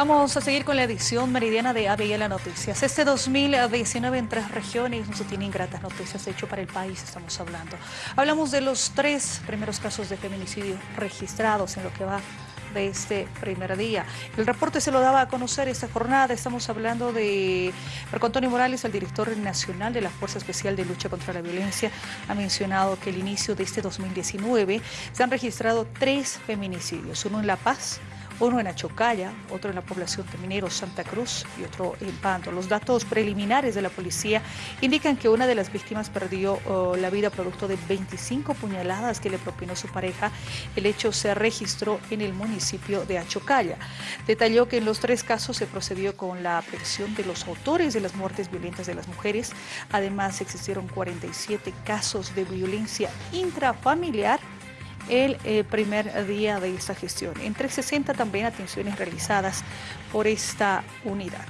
Vamos a seguir con la edición meridiana de ABL Noticias. Este 2019 en tres regiones no se tienen gratas noticias, de hecho para el país estamos hablando. Hablamos de los tres primeros casos de feminicidio registrados en lo que va de este primer día. El reporte se lo daba a conocer esta jornada. Estamos hablando de Marco Antonio Morales, el director nacional de la Fuerza Especial de Lucha contra la Violencia. Ha mencionado que el inicio de este 2019 se han registrado tres feminicidios, uno en La Paz, uno en Achocaya, otro en la población de Minero Santa Cruz y otro en Pando. Los datos preliminares de la policía indican que una de las víctimas perdió oh, la vida producto de 25 puñaladas que le propinó su pareja. El hecho se registró en el municipio de Achocaya. Detalló que en los tres casos se procedió con la aprehensión de los autores de las muertes violentas de las mujeres. Además, existieron 47 casos de violencia intrafamiliar el eh, primer día de esta gestión. Entre 60 también atenciones realizadas por esta unidad.